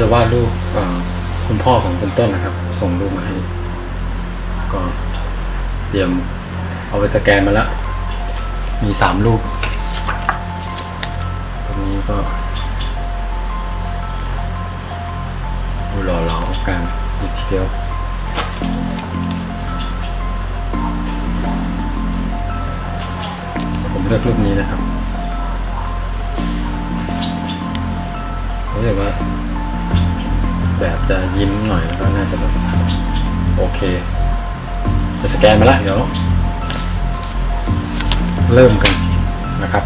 จะวาดรูปคุณพ่อของคุณต้นนะครับ ส่งรูปมาให้ ก็เตรียมเอาไปสแกนมาแล้ว มีสามรูปตรงนี้ก็ดูหล่อเหลากันดีกทีเดียวผมเลือกรูปนี้นะครับรู้สึกว่า แบบจะยิ้มหน่อยแล้วก็น่าจะแบบโอเค จะสแกนมาแล้วเดี๋ยว เริ่มกันนะครับ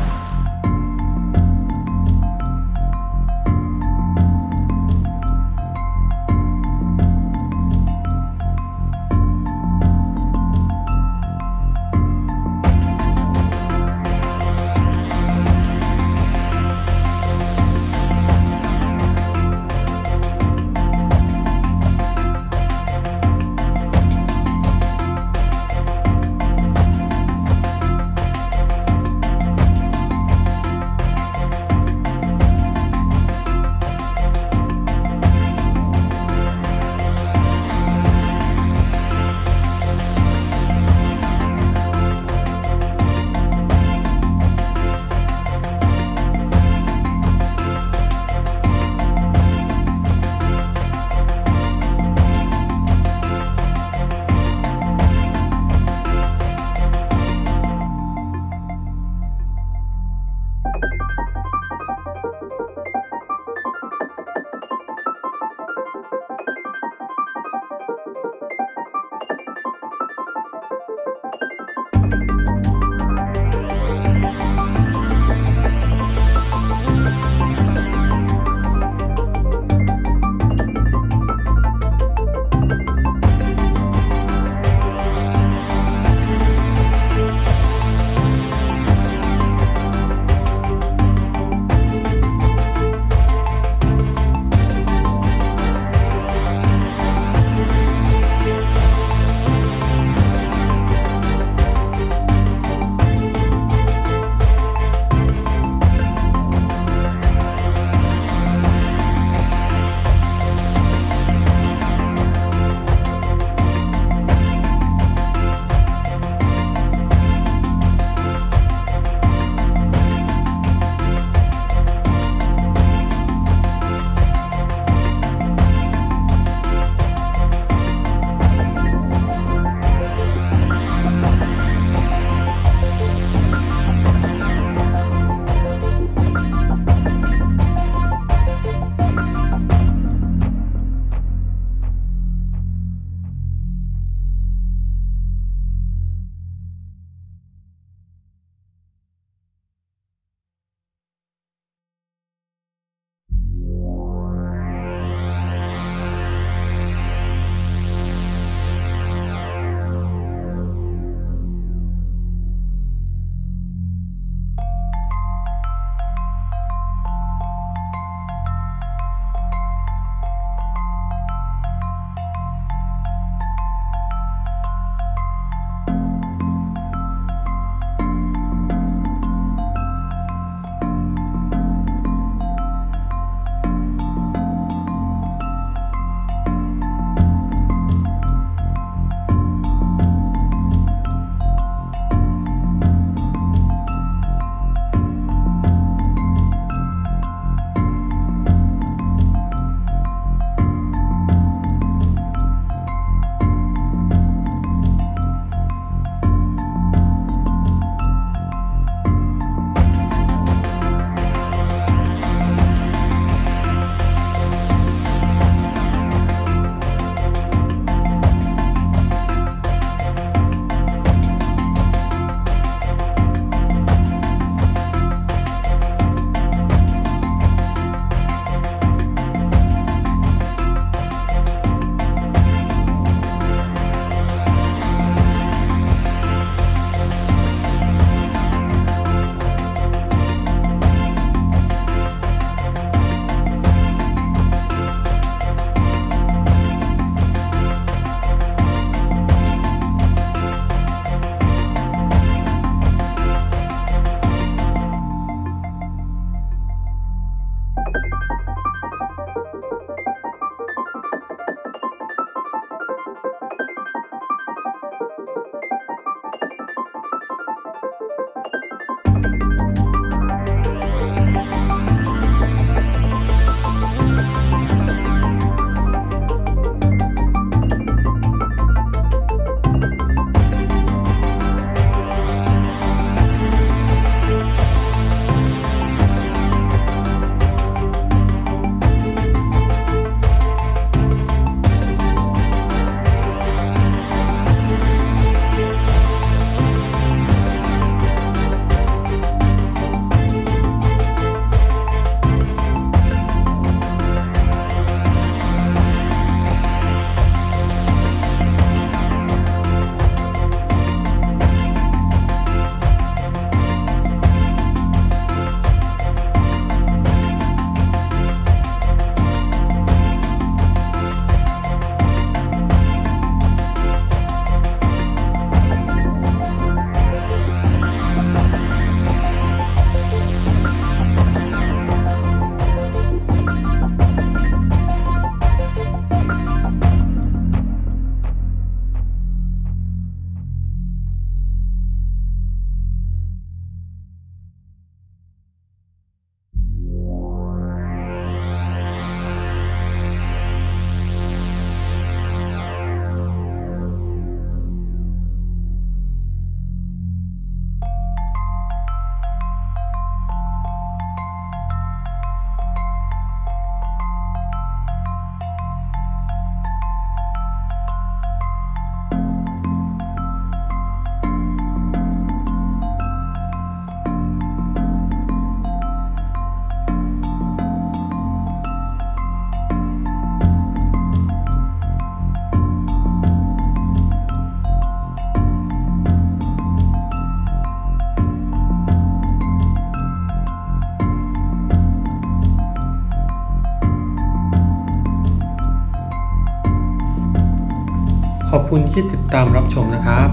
ขอบคุณที่ติดตามรับชมนะครับ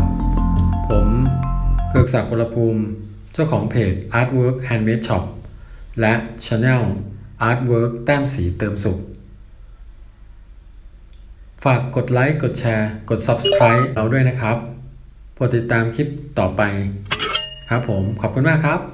ผมเกือกศักดิ์วรภูมิ เจ้าของเพจ Artwork Handmade Shop และ Channel Artwork แต้มสีเติมสุข ฝากกดไลค์ กดแชร์ กด Subscribe เราด้วยนะครับโปรดติดตามคลิปต่อไป ครับผม ขอบคุณมากครับ